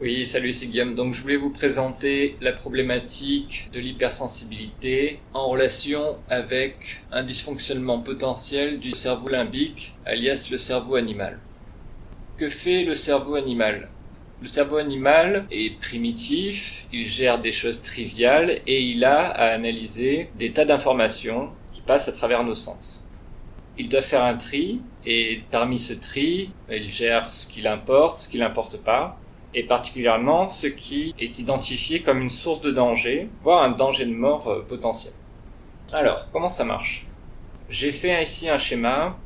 Oui, salut, c'est Guillaume. Donc, je voulais vous présenter la problématique de l'hypersensibilité en relation avec un dysfonctionnement potentiel du cerveau limbique, alias le cerveau animal. Que fait le cerveau animal? Le cerveau animal est primitif, il gère des choses triviales et il a à analyser des tas d'informations qui passent à travers nos sens. Il doit faire un tri et parmi ce tri, il gère ce qui l'importe, ce qui l'importe pas, et particulièrement ce qui est identifié comme une source de danger, voire un danger de mort euh, potentiel. Alors, comment ça marche? J'ai fait ici un schéma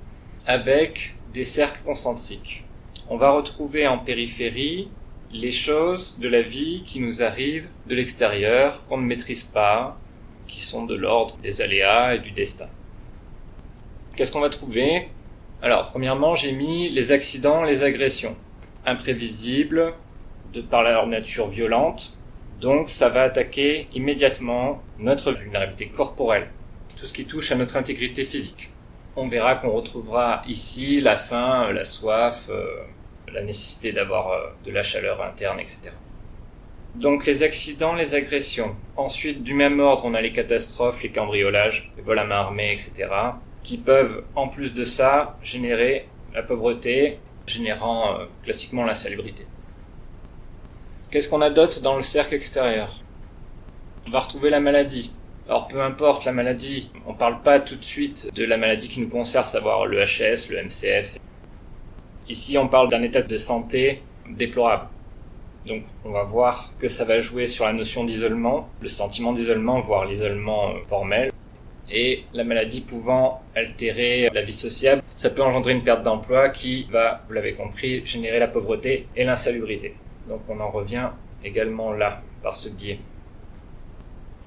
avec des cercles concentriques. On va retrouver en périphérie les choses de la vie qui nous arrivent de l'extérieur, qu'on ne maîtrise pas, qui sont de l'ordre des aléas et du destin. Qu'est-ce qu'on va trouver? Alors, premièrement, j'ai mis les accidents, les agressions. Imprévisibles, de par leur nature violente. Donc ça va attaquer immédiatement notre vulnérabilité corporelle, tout ce qui touche à notre intégrité physique. On verra qu'on retrouvera ici la faim, la soif, euh, la nécessité d'avoir euh, de la chaleur interne, etc. Donc les accidents, les agressions. Ensuite, du même ordre, on a les catastrophes, les cambriolages, les vols à main armée, etc. qui peuvent, en plus de ça, générer la pauvreté, générant euh, classiquement l'insalubrité. Qu'est-ce qu'on a dans le cercle extérieur? On va retrouver la maladie. Alors peu importe la maladie, on parle pas tout de suite de la maladie qui nous concerne, savoir le HS, le MCS. Ici on parle d'un état de santé déplorable. Donc on va voir que ça va jouer sur la notion d'isolement, le sentiment d'isolement, voire l'isolement formel. Et la maladie pouvant altérer la vie sociale, ça peut engendrer une perte d'emploi qui va, vous l'avez compris, générer la pauvreté et l'insalubrité. Donc on en revient également là, par ce biais.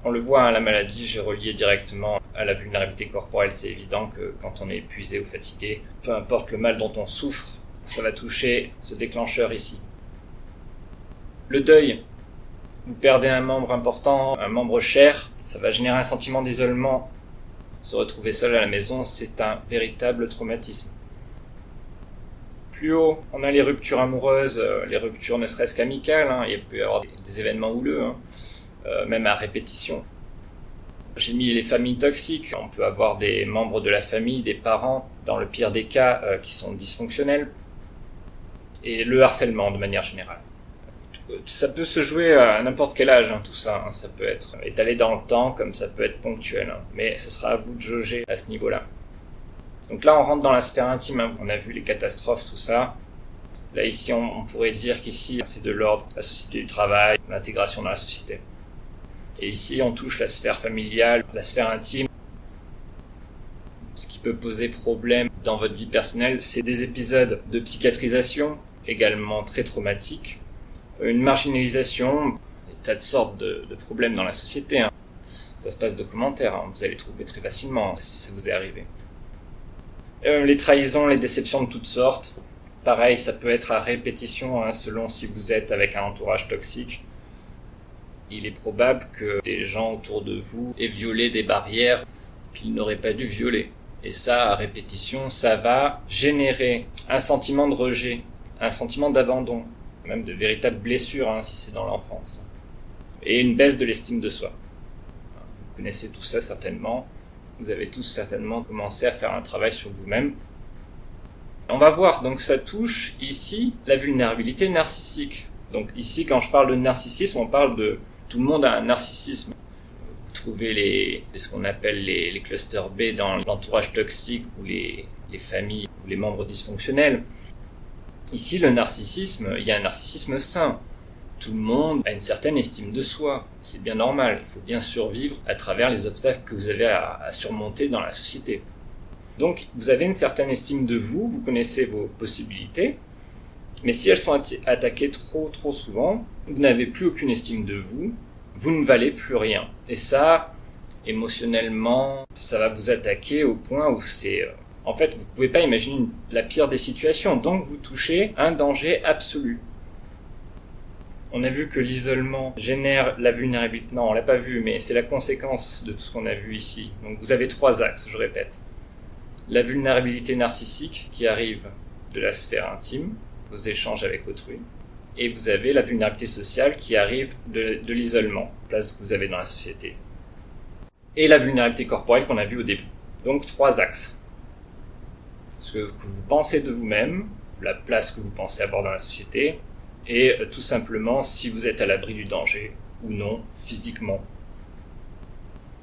On le voit, hein, la maladie, j'ai relié directement à la vulnérabilité corporelle. C'est évident que quand on est épuisé ou fatigué, peu importe le mal dont on souffre, ça va toucher ce déclencheur ici. Le deuil. Vous perdez un membre important, un membre cher, ça va générer un sentiment d'isolement. Se retrouver seul à la maison, c'est un véritable traumatisme plus haut, on a les ruptures amoureuses, euh, les ruptures ne serait-ce qu'amicales, hein, il peut y avoir des, événements houleux, hein, euh, même à répétition. J'ai mis les familles toxiques, on peut avoir des membres de la famille, des parents, dans le pire des cas, euh, qui sont dysfonctionnels, et le harcèlement de manière générale. Ça peut se jouer à n'importe quel âge, hein, tout ça. ça peut être étalé dans le temps, comme ça peut être ponctuel. mais ce sera à vous de jauger à ce niveau-là. Donc là, on rentre dans la sphère intime. Hein. On a vu les catastrophes, tout ça. Là, ici, on, pourrait dire qu'ici, c'est de l'ordre, la société du travail, l'intégration dans la société. Et ici, on touche la sphère familiale, la sphère intime. Ce qui peut poser problème dans votre vie personnelle, c'est des épisodes de psychiatrisation, également très traumatiques, une marginalisation, des tas de sortes de, problèmes dans la société. Hein. Ça se passe documentaire, hein. vous allez trouver très facilement si ça vous est arrivé. Euh, les trahisons, les déceptions de toutes sortes. Pareil, ça peut être à répétition, hein, selon si vous êtes avec un entourage toxique. Il est probable que des gens autour de vous aient violé des barrières qu'ils n'auraient pas dû violer. Et ça, à répétition, ça va générer un sentiment de rejet, un sentiment d'abandon, même de véritables blessures hein, si c'est dans l'enfance. Et une baisse de l'estime de soi. Vous connaissez tout ça certainement vous avez tous certainement commencé à faire un travail sur vous-même. On va voir, donc ça touche ici la vulnérabilité narcissique. Donc ici, quand je parle de narcissisme, on parle de tout le monde a un narcissisme. Vous trouvez les, ce qu'on appelle les, clusters B dans l'entourage toxique ou les, les familles ou les membres dysfonctionnels. Ici, le narcissisme, il y a un narcissisme sain tout le monde a une certaine estime de soi. C'est bien normal. Il faut bien survivre à travers les obstacles que vous avez à, surmonter dans la société. Donc, vous avez une certaine estime de vous, vous connaissez vos possibilités, mais si elles sont attaquées trop, trop souvent, vous n'avez plus aucune estime de vous, vous ne valez plus rien. Et ça, émotionnellement, ça va vous attaquer au point où c'est... Euh, en fait, vous pouvez pas imaginer la pire des situations, donc vous touchez un danger absolu. On a vu que l'isolement génère la vulnérabilité. Non, on l'a pas vu, mais c'est la conséquence de tout ce qu'on a vu ici. Donc vous avez trois axes, je répète. La vulnérabilité narcissique qui arrive de la sphère intime, vos échanges avec autrui. et vous avez la vulnérabilité sociale qui arrive de, de l'isolement, place que vous avez dans la société. Et la vulnérabilité corporelle qu'on a vue au début. Donc trois axes. Ce que vous pensez de vous-même, la place que vous pensez avoir dans la société, et euh, tout simplement si vous êtes à l'abri du danger ou non physiquement.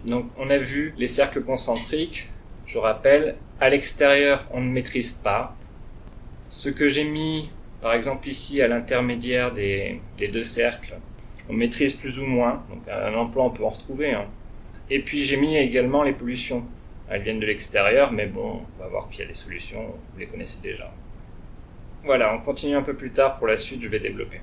Donc on a vu les cercles concentriques, je rappelle, à l'extérieur on ne maîtrise pas. Ce que j'ai mis par exemple ici à l'intermédiaire des, deux cercles, on maîtrise plus ou moins, donc un emploi on peut en retrouver. Hein. Et puis j'ai mis également les pollutions. Elles viennent de l'extérieur, mais bon, on va voir qu'il y a des solutions, vous les connaissez déjà. Voilà, on continue un peu plus tard pour la suite, je vais développer.